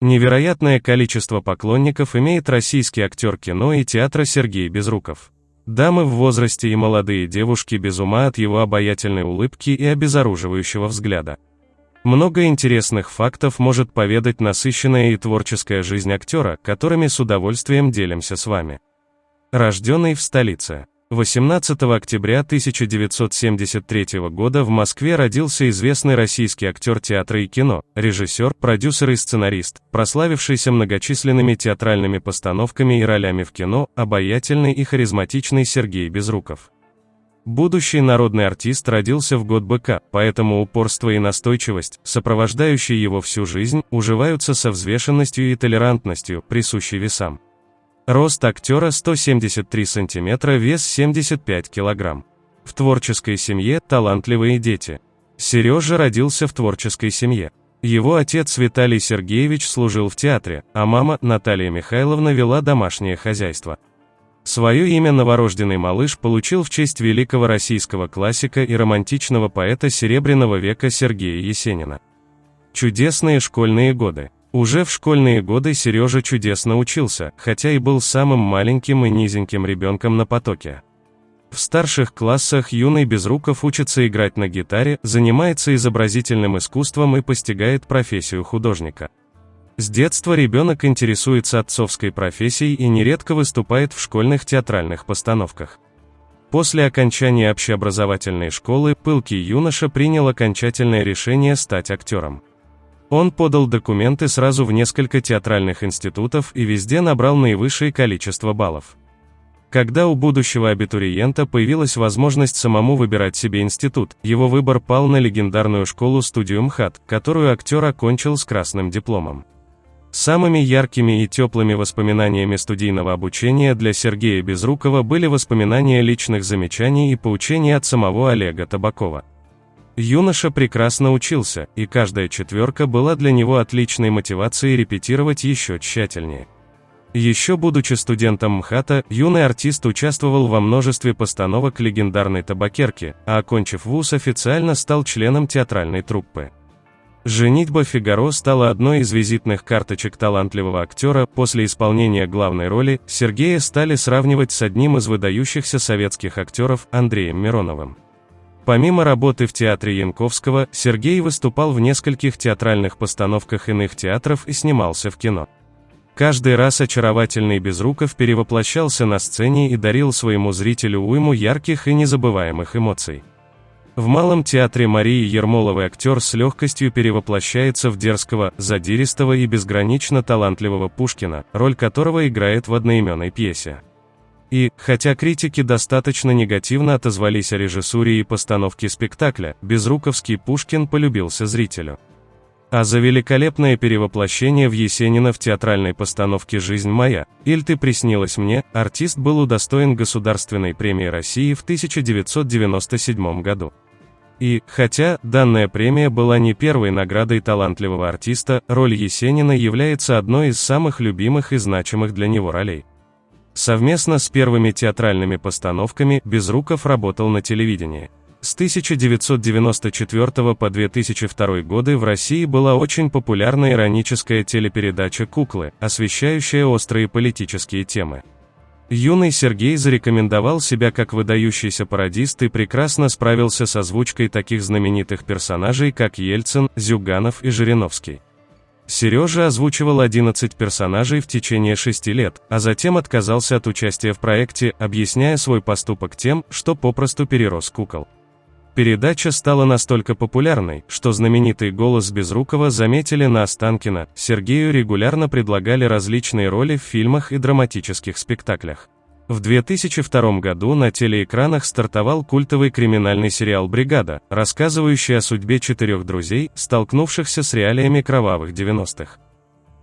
Невероятное количество поклонников имеет российский актер кино и театра Сергей Безруков. Дамы в возрасте и молодые девушки без ума от его обаятельной улыбки и обезоруживающего взгляда. Много интересных фактов может поведать насыщенная и творческая жизнь актера, которыми с удовольствием делимся с вами. Рожденный в столице. 18 октября 1973 года в Москве родился известный российский актер театра и кино, режиссер, продюсер и сценарист, прославившийся многочисленными театральными постановками и ролями в кино, обаятельный и харизматичный Сергей Безруков. Будущий народный артист родился в год быка, поэтому упорство и настойчивость, сопровождающие его всю жизнь, уживаются со взвешенностью и толерантностью, присущей весам. Рост актера 173 см, вес 75 кг. В творческой семье талантливые дети. Сережа родился в творческой семье. Его отец Виталий Сергеевич служил в театре, а мама Наталья Михайловна вела домашнее хозяйство. Свое имя новорожденный малыш получил в честь великого российского классика и романтичного поэта Серебряного века Сергея Есенина. Чудесные школьные годы. Уже в школьные годы Сережа чудесно учился, хотя и был самым маленьким и низеньким ребенком на потоке. В старших классах юный Безруков учится играть на гитаре, занимается изобразительным искусством и постигает профессию художника. С детства ребенок интересуется отцовской профессией и нередко выступает в школьных театральных постановках. После окончания общеобразовательной школы пылкий юноша принял окончательное решение стать актером. Он подал документы сразу в несколько театральных институтов и везде набрал наивысшее количество баллов. Когда у будущего абитуриента появилась возможность самому выбирать себе институт, его выбор пал на легендарную школу-студию МХАТ, которую актер окончил с красным дипломом. Самыми яркими и теплыми воспоминаниями студийного обучения для Сергея Безрукова были воспоминания личных замечаний и поучений от самого Олега Табакова. Юноша прекрасно учился, и каждая четверка была для него отличной мотивацией репетировать еще тщательнее. Еще будучи студентом МХАТа, юный артист участвовал во множестве постановок легендарной табакерки, а окончив вуз официально стал членом театральной труппы. «Женитьба Фигаро» стала одной из визитных карточек талантливого актера, после исполнения главной роли, Сергея стали сравнивать с одним из выдающихся советских актеров, Андреем Мироновым. Помимо работы в театре Янковского, Сергей выступал в нескольких театральных постановках иных театров и снимался в кино. Каждый раз очаровательный Безруков перевоплощался на сцене и дарил своему зрителю уйму ярких и незабываемых эмоций. В Малом театре Марии Ермоловой актер с легкостью перевоплощается в дерзкого, задиристого и безгранично талантливого Пушкина, роль которого играет в одноименной пьесе. И, хотя критики достаточно негативно отозвались о режиссуре и постановке спектакля, Безруковский Пушкин полюбился зрителю. А за великолепное перевоплощение в Есенина в театральной постановке «Жизнь моя», «Иль ты приснилась мне», артист был удостоен Государственной премии России в 1997 году. И, хотя данная премия была не первой наградой талантливого артиста, роль Есенина является одной из самых любимых и значимых для него ролей. Совместно с первыми театральными постановками Безруков работал на телевидении. С 1994 по 2002 годы в России была очень популярна ироническая телепередача «Куклы», освещающая острые политические темы. Юный Сергей зарекомендовал себя как выдающийся пародист и прекрасно справился с озвучкой таких знаменитых персонажей, как Ельцин, Зюганов и Жириновский. Сережа озвучивал 11 персонажей в течение 6 лет, а затем отказался от участия в проекте, объясняя свой поступок тем, что попросту перерос кукол. Передача стала настолько популярной, что знаменитый голос Безрукова заметили на Останкино, Сергею регулярно предлагали различные роли в фильмах и драматических спектаклях. В 2002 году на телеэкранах стартовал культовый криминальный сериал «Бригада», рассказывающий о судьбе четырех друзей, столкнувшихся с реалиями кровавых 90-х.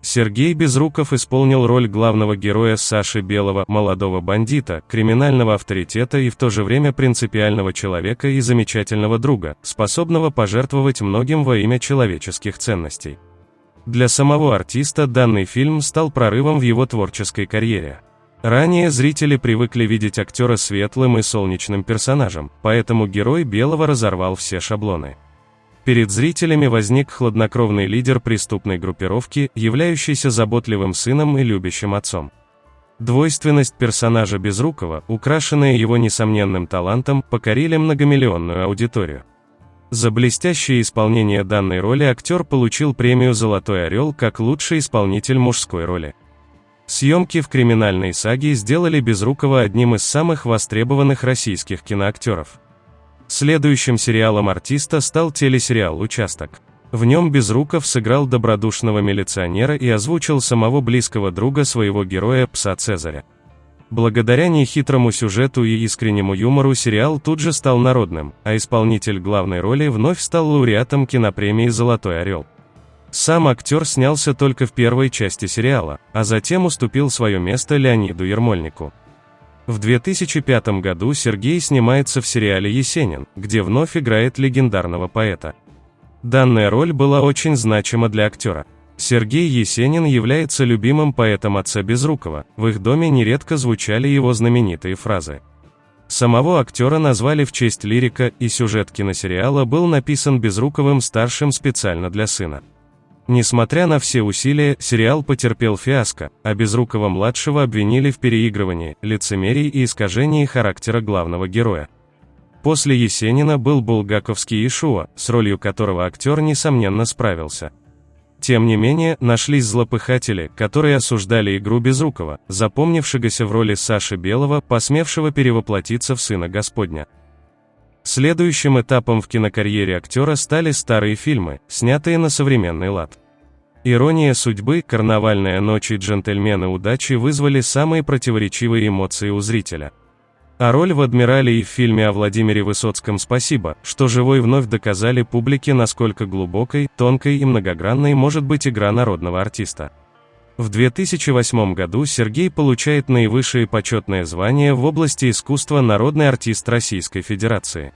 Сергей Безруков исполнил роль главного героя Саши Белого, молодого бандита, криминального авторитета и в то же время принципиального человека и замечательного друга, способного пожертвовать многим во имя человеческих ценностей. Для самого артиста данный фильм стал прорывом в его творческой карьере. Ранее зрители привыкли видеть актера светлым и солнечным персонажем, поэтому герой Белого разорвал все шаблоны. Перед зрителями возник хладнокровный лидер преступной группировки, являющийся заботливым сыном и любящим отцом. Двойственность персонажа Безрукова, украшенная его несомненным талантом, покорили многомиллионную аудиторию. За блестящее исполнение данной роли актер получил премию «Золотой орел» как лучший исполнитель мужской роли. Съемки в криминальной саге сделали Безрукова одним из самых востребованных российских киноактеров. Следующим сериалом артиста стал телесериал «Участок». В нем Безруков сыграл добродушного милиционера и озвучил самого близкого друга своего героя, пса Цезаря. Благодаря нехитрому сюжету и искреннему юмору сериал тут же стал народным, а исполнитель главной роли вновь стал лауреатом кинопремии «Золотой орел». Сам актер снялся только в первой части сериала, а затем уступил свое место Леониду Ермольнику. В 2005 году Сергей снимается в сериале «Есенин», где вновь играет легендарного поэта. Данная роль была очень значима для актера. Сергей Есенин является любимым поэтом отца Безрукова, в их доме нередко звучали его знаменитые фразы. Самого актера назвали в честь лирика, и сюжет киносериала был написан Безруковым старшим специально для сына. Несмотря на все усилия, сериал потерпел фиаско, а Безрукова-младшего обвинили в переигрывании, лицемерии и искажении характера главного героя. После Есенина был булгаковский Ишуа, с ролью которого актер несомненно справился. Тем не менее, нашлись злопыхатели, которые осуждали игру Безрукова, запомнившегося в роли Саши Белого, посмевшего перевоплотиться в Сына Господня. Следующим этапом в кинокарьере актера стали старые фильмы, снятые на современный лад. Ирония судьбы, карнавальная ночь и джентльмены удачи вызвали самые противоречивые эмоции у зрителя – а роль в «Адмирале» и в фильме о Владимире Высоцком «Спасибо», что живой вновь доказали публике, насколько глубокой, тонкой и многогранной может быть игра народного артиста. В 2008 году Сергей получает наивысшее почетное звание в области искусства народный артист Российской Федерации.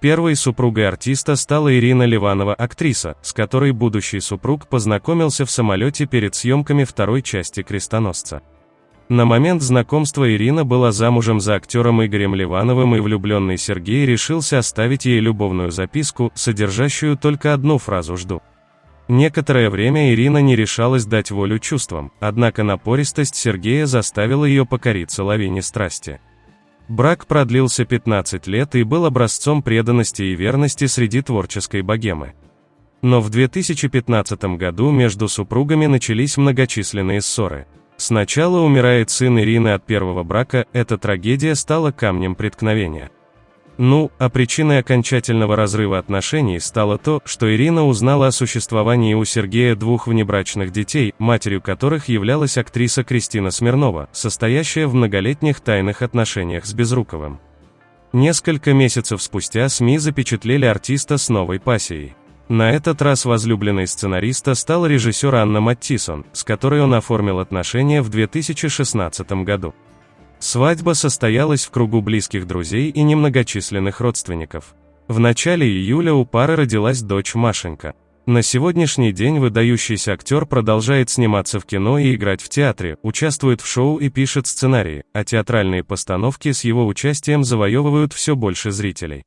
Первой супругой артиста стала Ирина Ливанова, актриса, с которой будущий супруг познакомился в самолете перед съемками второй части «Крестоносца». На момент знакомства Ирина была замужем за актером Игорем Ливановым и влюбленный Сергей решился оставить ей любовную записку, содержащую только одну фразу «жду». Некоторое время Ирина не решалась дать волю чувствам, однако напористость Сергея заставила ее покориться лавине страсти. Брак продлился 15 лет и был образцом преданности и верности среди творческой богемы. Но в 2015 году между супругами начались многочисленные ссоры – Сначала умирает сын Ирины от первого брака, эта трагедия стала камнем преткновения. Ну, а причиной окончательного разрыва отношений стало то, что Ирина узнала о существовании у Сергея двух внебрачных детей, матерью которых являлась актриса Кристина Смирнова, состоящая в многолетних тайных отношениях с Безруковым. Несколько месяцев спустя СМИ запечатлели артиста с новой пассией. На этот раз возлюбленной сценариста стала режиссер Анна Маттисон, с которой он оформил отношения в 2016 году. Свадьба состоялась в кругу близких друзей и немногочисленных родственников. В начале июля у пары родилась дочь Машенька. На сегодняшний день выдающийся актер продолжает сниматься в кино и играть в театре, участвует в шоу и пишет сценарии, а театральные постановки с его участием завоевывают все больше зрителей.